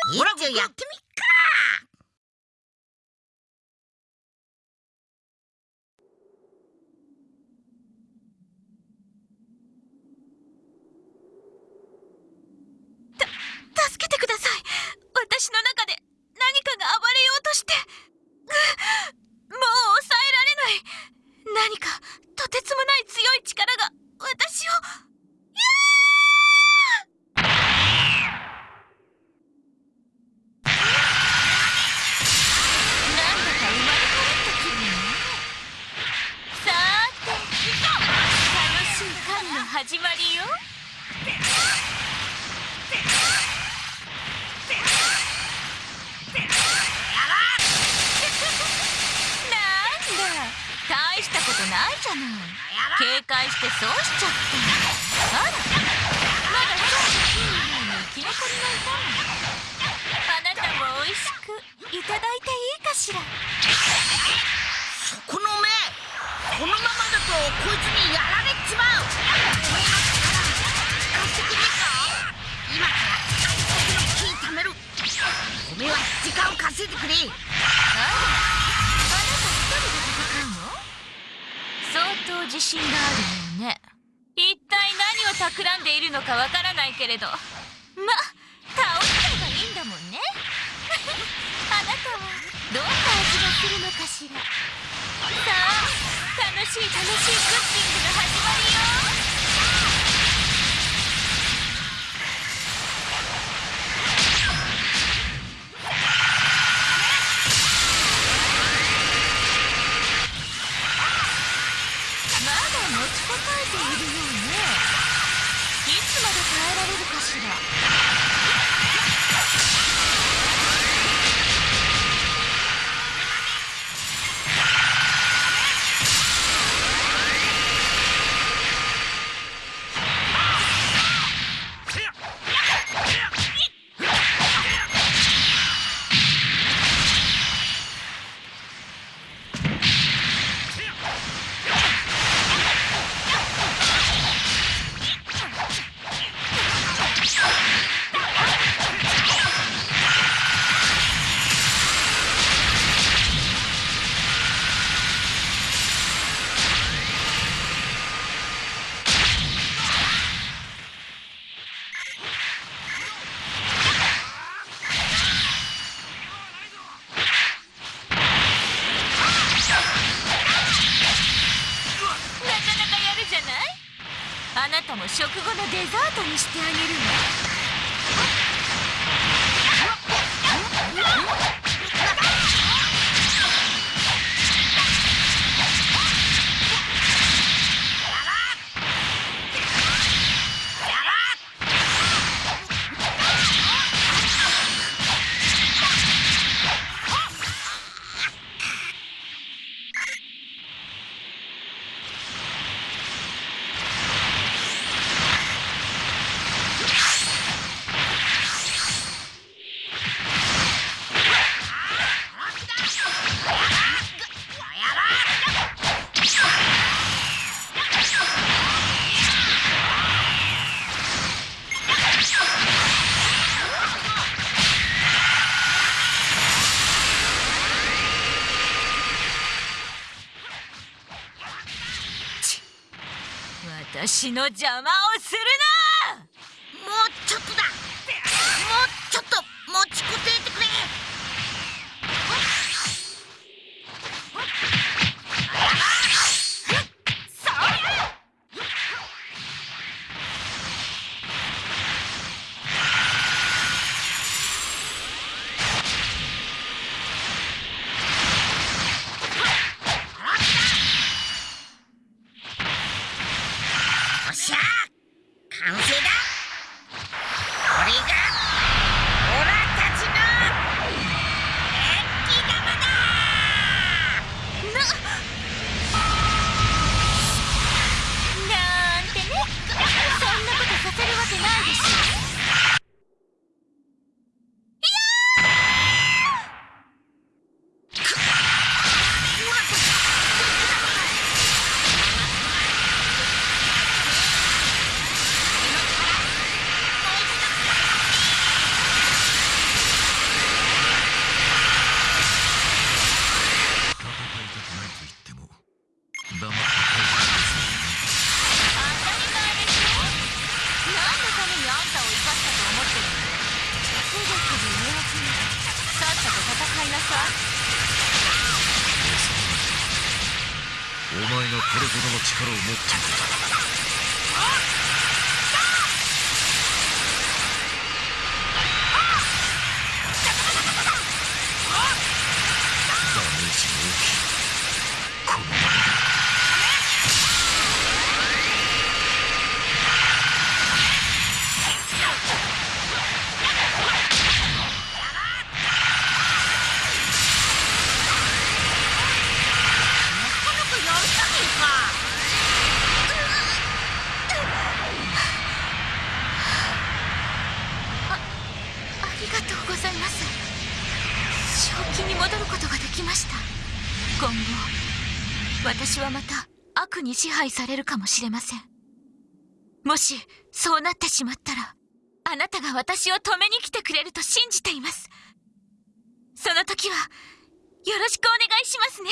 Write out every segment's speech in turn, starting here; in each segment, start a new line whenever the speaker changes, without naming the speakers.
やってみっか。
助けてください。私の中で何かが暴れようとして。もう抑えられない。何かとてつもない強い力が私をなんだか生まれ変わった気分ねさーて楽しい狩りの始まりよ。なんだ。大したことないじゃない。警戒してそうしちゃったあら。まだちょっと金の方に生き残りがいたの。あなたも美味しくいただいていいかしら。
そこの目。このままだとこいつにやられちまう。おめえの力貸してくれねえか？今から最速の木貯める。おめえは時間を稼いでくれ。
あらあ。なた一人で戦うの相当自信があるよね。一体何を企んでいるのかわからないけれど。ま倒しちゃえばいいんだもんね。あなたはどんな味がするのかしら。しい楽しいクッキングの始まりよ。たも食後のデザートにしてあげるわ私の邪魔をするな！
お前がこれほどの力を持っていると
支配されるかもしれません。もしそうなってしまったらあなたが私を止めに来てくれると信じています。その時はよろしくお願いしますね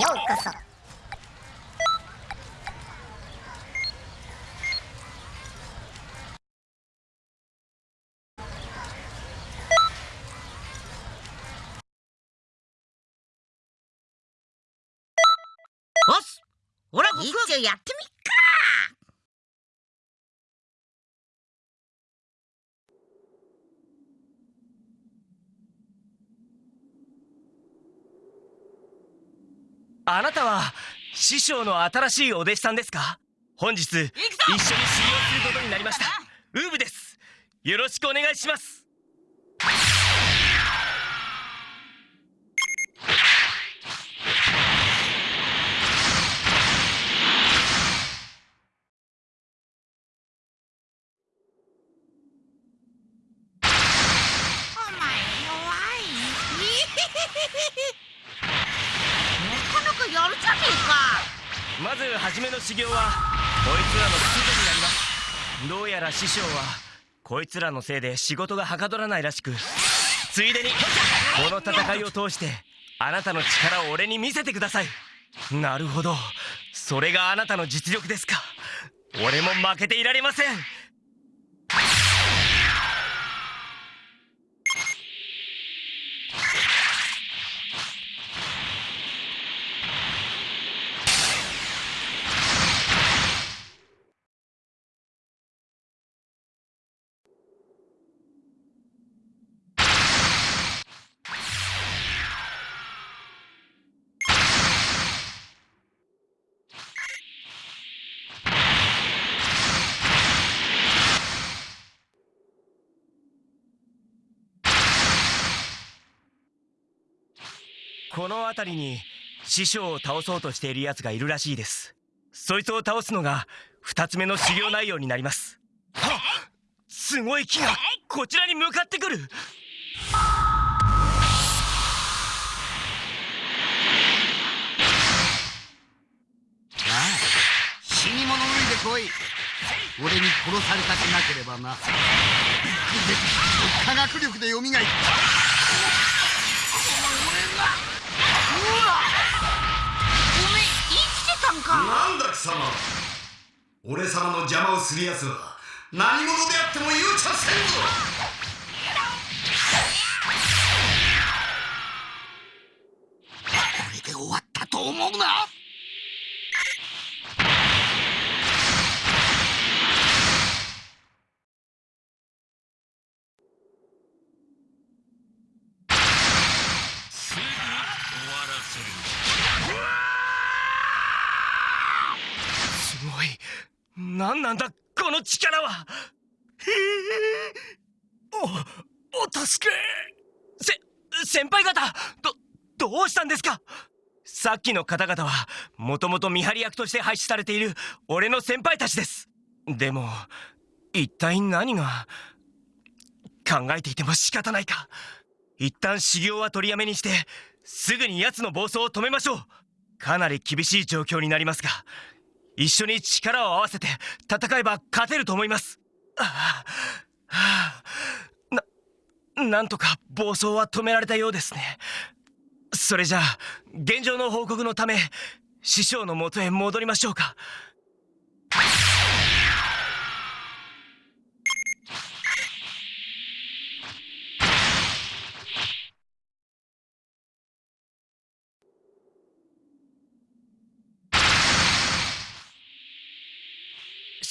ようこそ
おっすほら僕一応やってみっか
あなたは師匠の新しいお弟子さんですか？本日一緒に修行することになりました。ウーブです。よろしくお願いします
お前弱いなかなかやるじゃねえか
まず初めの修行はこいつらのついでになります。どうやら師匠はこいつらのせいで仕事がはかどらないらしくついでにこの戦いを通してあなたの力を俺に見せてください。なるほど。それがあなたの実力ですか。俺も負けていられません。この辺りに師匠を倒そうとしている奴がいるらしいです。そいつを倒すのが二つ目の修行内容になります。はっ？すごい木が。こちらに向かってくる。
死に物脱いで来い。俺に殺されたくなければな。科学力で蘇った
んか
なんだ貴様。俺様の邪魔をする奴は何者であっても容赦せんぞ
これで終わったと思うな
すぐに終わらせる
すごい何なんだこの力は。おお助け。せ先輩方どどうしたんですか？さっきの方々はもともと見張り役として配置されている俺の先輩たちです。でも一体何が考えていても仕方ないか。一旦修行は取りやめにしてすぐに奴の暴走を止めましょう。かなり厳しい状況になりますが一緒に力を合わせて戦えば勝てると思います。ななんとか暴走は止められたようですね。それじゃあ現状の報告のため師匠のもとへ戻りましょうか。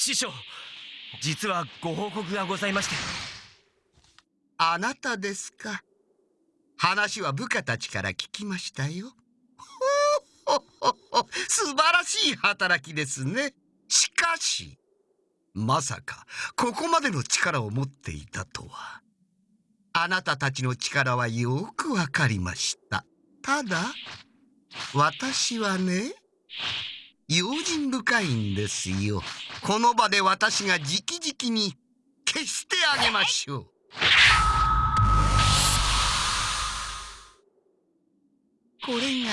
師匠実はご報告がございまして。
あなたですか。話は部下たちから聞きましたよ。ほほほ素晴らしい働きですね。しかしまさかここまでの力を持っていたとは。あなたたちの力はよくわかりました。ただ私はね用心深いんですよ。この場で私が直々に消してあげましょう。これが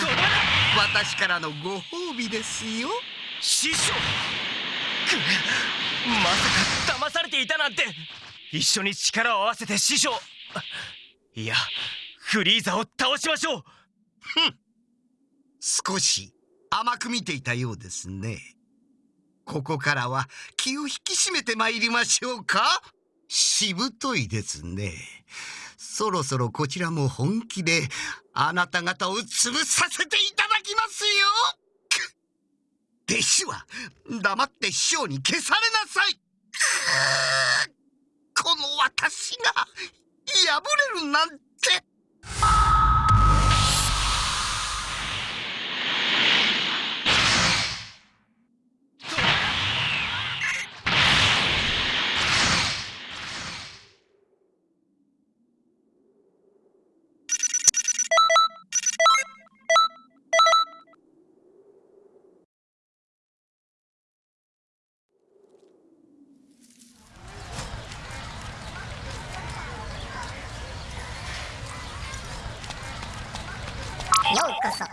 私からのご褒美ですよ。
師匠。くまさか騙されていたなんて。一緒に力を合わせて師匠。いやフリーザを倒しましょう。
少し甘く見ていたようですね。ここからは気を引き締めてまいりましょうか。しぶといですね。そろそろこちらも本気であなた方を潰させていただきますよ。弟子は黙って師匠に消されなさい。この私が破れるなんて。
こそ「